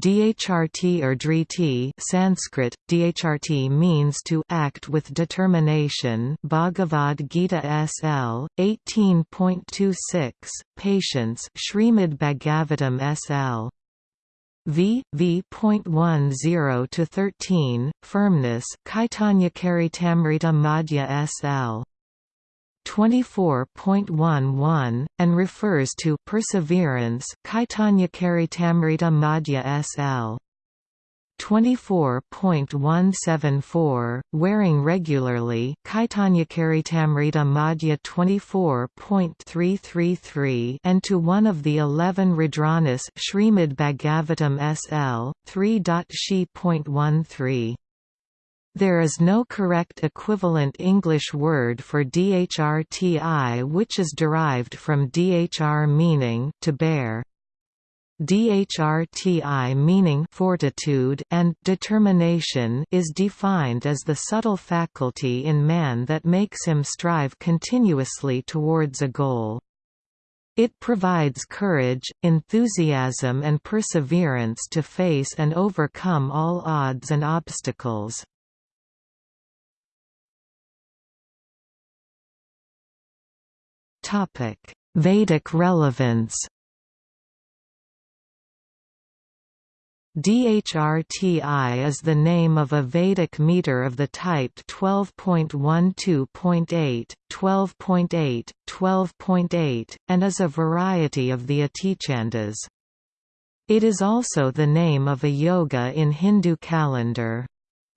Dhrt or driti Sanskrit, dhrti means to act with determination Bhagavad Gita SL, 18.26, patience Srimad Bhagavatam SL. V. V.10 to 13, firmness Caitanya Charitamrita Madhya SL. 24.11, and refers to perseverance Caitanya Charitamrita Madhya SL. 24.174, wearing regularly Caitanya Charitamrita Madhya 24.333 and to one of the eleven Rudranas Srimad Bhagavatam SL, 3.she.13. There is no correct equivalent English word for dhrti which is derived from dhr meaning to bear. DHRTI meaning fortitude and determination is defined as the subtle faculty in man that makes him strive continuously towards a goal. It provides courage, enthusiasm and perseverance to face and overcome all odds and obstacles. Vedic relevance DHRTI is the name of a Vedic meter of the type 12.12.8, 12.8, 12.8, and is a variety of the Atichandas. It is also the name of a yoga in Hindu calendar.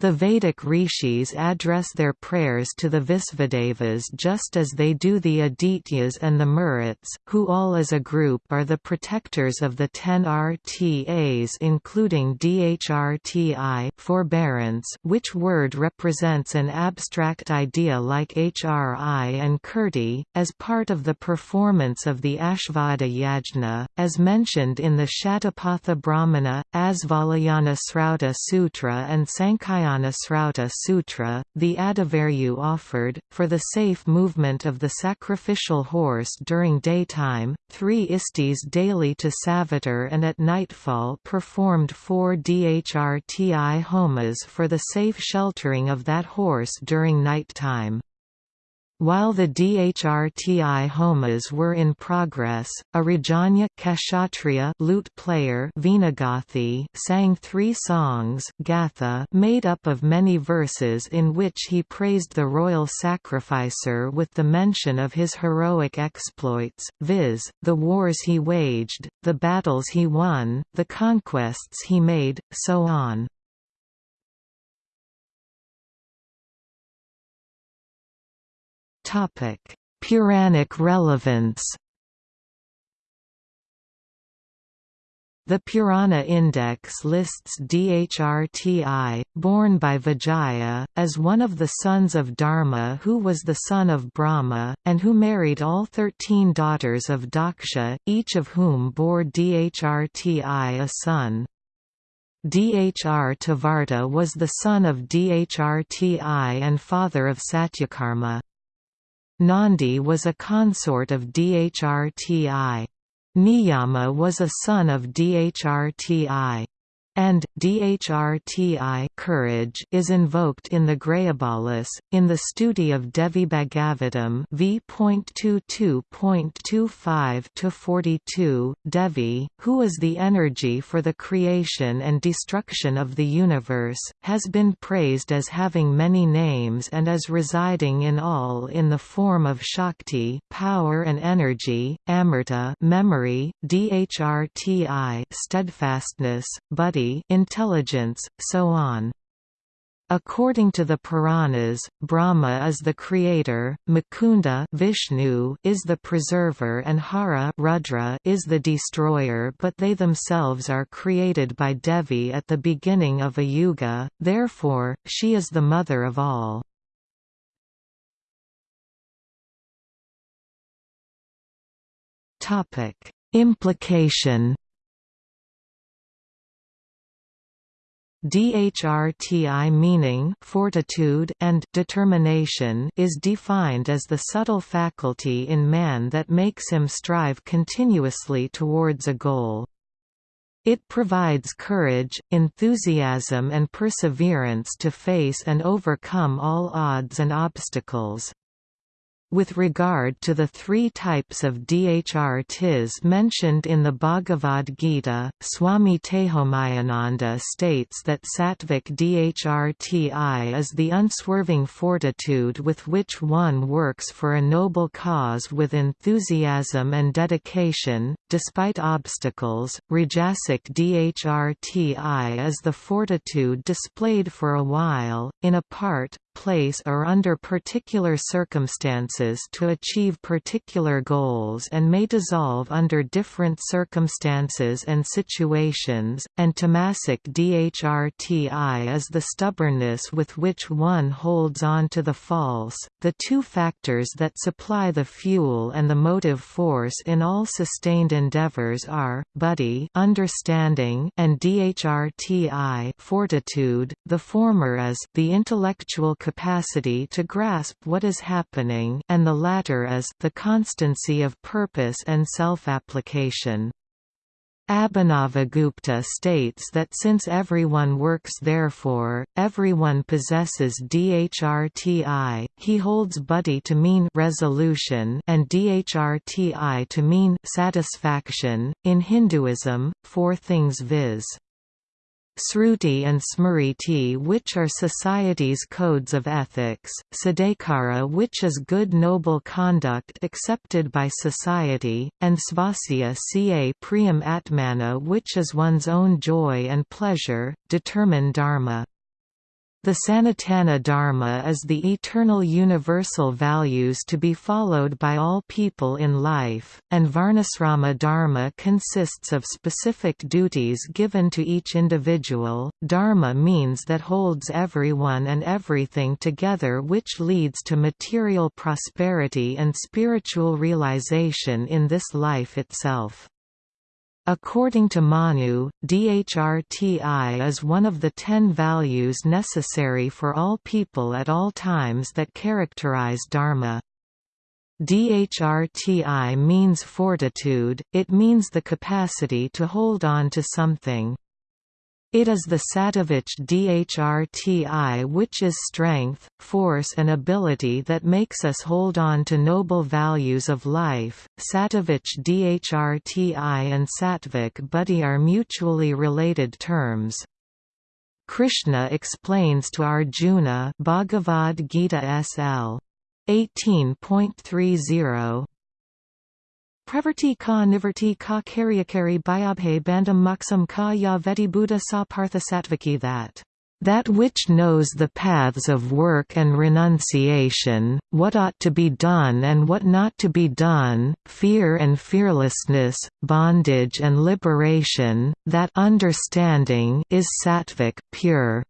The Vedic rishis address their prayers to the Visvadevas just as they do the Adityas and the Maruts, who all as a group are the protectors of the ten RTAs including DHRTI forbearance which word represents an abstract idea like HRI and Kirti, as part of the performance of the Ashvada Yajna, as mentioned in the Shatapatha Brahmana, Asvalayana Srauta Sutra and Sankhayana Srauta Sutra, the Adhvaryu offered, for the safe movement of the sacrificial horse during daytime, three istis daily to Savitar and at nightfall performed four Dhrti homas for the safe sheltering of that horse during nighttime. While the Dhrti homas were in progress, a Rajanya Kshatriya lute player Vinagathi sang three songs Gatha made up of many verses in which he praised the royal sacrificer with the mention of his heroic exploits, viz., the wars he waged, the battles he won, the conquests he made, so on. Puranic relevance The Purana Index lists Dhrti, born by Vijaya, as one of the sons of Dharma who was the son of Brahma, and who married all thirteen daughters of Daksha, each of whom bore Dhrti a son. Dhrtavrata was the son of Dhrti and father of Satyakarma. Nandi was a consort of Dhrti. Niyama was a son of Dhrti and dhrti courage is invoked in the Grayabalas, in the stuti of Devi Bhagavatam v.22.25-42, Devi, who is the energy for the creation and destruction of the universe, has been praised as having many names and as residing in all in the form of Shakti power and energy, Amrita memory, dhrti steadfastness, buddhi intelligence, so on. According to the Puranas, Brahma is the creator, Mukunda Vishnu is the preserver and Hara Rudra is the destroyer but they themselves are created by Devi at the beginning of a yuga, therefore, she is the mother of all. Implication DHRTI meaning fortitude and determination is defined as the subtle faculty in man that makes him strive continuously towards a goal. It provides courage, enthusiasm and perseverance to face and overcome all odds and obstacles. With regard to the three types of DHRTs mentioned in the Bhagavad Gita, Swami Tejomayananda states that sattvic DHRTI is the unswerving fortitude with which one works for a noble cause with enthusiasm and dedication, despite obstacles. Rajasic DHRTI is the fortitude displayed for a while, in a part, place or under particular circumstances to achieve particular goals and may dissolve under different circumstances and situations, and tamasic DHRTI is the stubbornness with which one holds on to the false, the two factors that supply the fuel and the motive force in all sustained endeavors are, Buddhi understanding and DHRTI fortitude, the former is the intellectual capacity to grasp what is happening and the latter is the constancy of purpose and self-application. Abhinavagupta states that since everyone works therefore, everyone possesses DHRTI, he holds buddhi to mean resolution and DHRTI to mean satisfaction. In Hinduism, four things viz. Sruti and Smriti which are society's codes of ethics, Sadakara which is good noble conduct accepted by society, and Svasya ca priyam atmana which is one's own joy and pleasure, determine dharma. The Sanatana Dharma is the eternal universal values to be followed by all people in life, and Varnasrama Dharma consists of specific duties given to each individual. Dharma means that holds everyone and everything together, which leads to material prosperity and spiritual realization in this life itself. According to Manu, DHRTI is one of the ten values necessary for all people at all times that characterize Dharma. DHRTI means fortitude, it means the capacity to hold on to something. It is the Sattvic Dhrti which is strength, force and ability that makes us hold on to noble values of life. Sattvic Dhrti and Sattvic Buddhi are mutually related terms. Krishna explains to Arjuna Bhagavad Gita SL 18.30 Pravarti ka nivarti ka karyakari byabhe bandam muksam ka ya veti buddha sa parthasatvaki that that which knows the paths of work and renunciation, what ought to be done and what not to be done, fear and fearlessness, bondage and liberation, that understanding is sattvic pure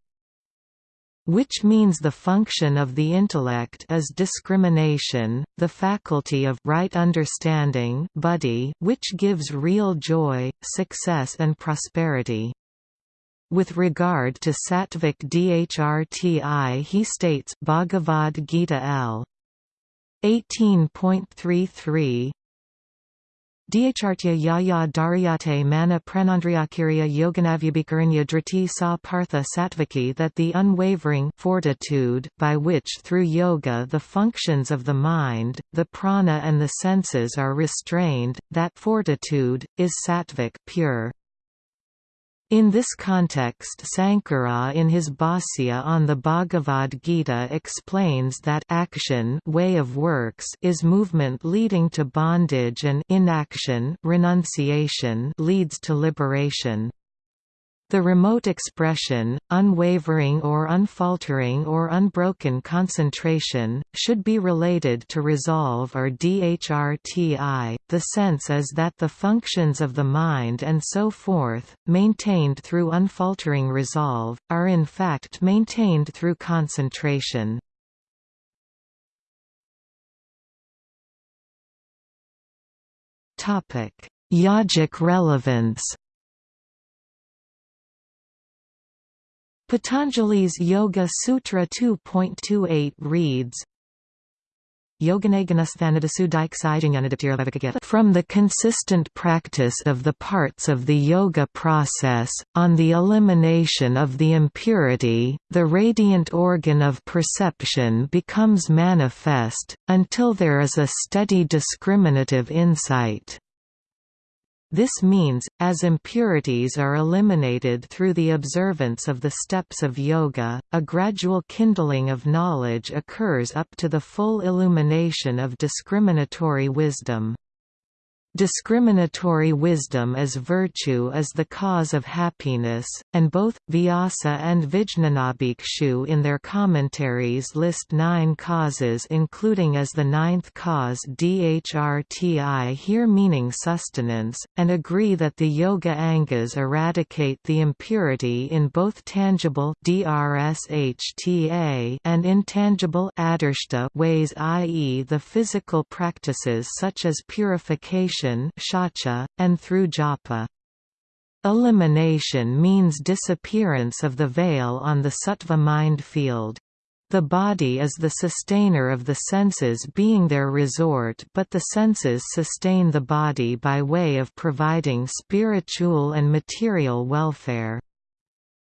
which means the function of the intellect is discrimination, the faculty of right understanding buddhi, which gives real joy, success and prosperity. With regard to Sattvic Dhrti he states Bhagavad Gita L. 18.33 Dhyachartya yaya daryate mana pranandriyakirya yoganavyabhikarinya driti sa partha sattvaki that the unwavering fortitude by which through yoga the functions of the mind, the prana and the senses are restrained, that fortitude, is sattvic pure. In this context Sankara in his Bhāsya on the Bhagavad Gita explains that action way of works is movement leading to bondage and inaction renunciation leads to liberation. The remote expression, unwavering or unfaltering or unbroken concentration, should be related to resolve or DHRTI. The sense is that the functions of the mind and so forth, maintained through unfaltering resolve, are in fact maintained through concentration. Yogic relevance Patanjali's Yoga Sutra 2.28 reads, from the consistent practice of the parts of the yoga process, on the elimination of the impurity, the radiant organ of perception becomes manifest, until there is a steady discriminative insight. This means, as impurities are eliminated through the observance of the steps of yoga, a gradual kindling of knowledge occurs up to the full illumination of discriminatory wisdom. Discriminatory wisdom as virtue is the cause of happiness, and both, Vyasa and Vijnanabhikshu in their commentaries list nine causes including as the ninth cause dhrti here meaning sustenance, and agree that the Yoga Angas eradicate the impurity in both tangible and intangible ways i.e. the physical practices such as purification shacha, and through japa. Elimination means disappearance of the veil on the sattva mind field. The body is the sustainer of the senses being their resort but the senses sustain the body by way of providing spiritual and material welfare.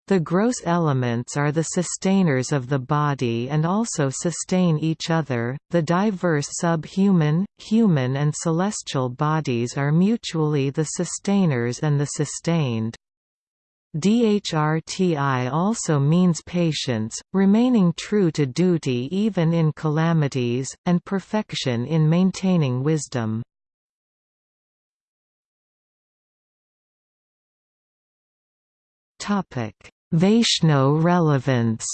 The gross elements are the sustainers of the body and also sustain each other. The diverse subhuman, human, and celestial bodies are mutually the sustainers and the sustained. Dhrti also means patience, remaining true to duty even in calamities, and perfection in maintaining wisdom. Vaishno relevance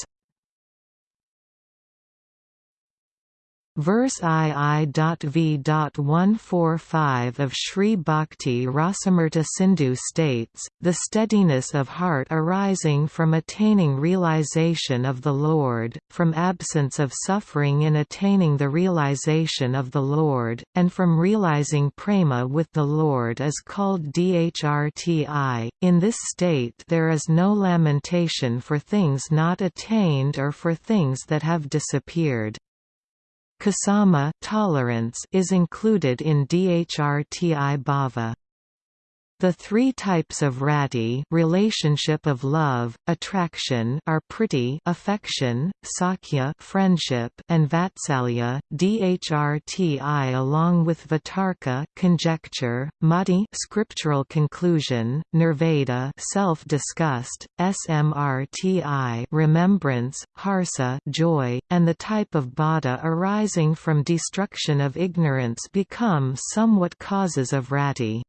Verse II.V.145 of Sri Bhakti Rasamrta Sindhu states, the steadiness of heart arising from attaining realization of the Lord, from absence of suffering in attaining the realization of the Lord, and from realizing prema with the Lord is called dhrti. In this state there is no lamentation for things not attained or for things that have disappeared. Ksama tolerance is included in Dhrti bhava. The three types of rati relationship of love, attraction are priti affection, sakya friendship and vatsalya, dhrti along with vitarka conjecture, mati scriptural conclusion, nirveda self-disgust, smrti remembrance, harsa joy, and the type of bada arising from destruction of ignorance become somewhat causes of rati.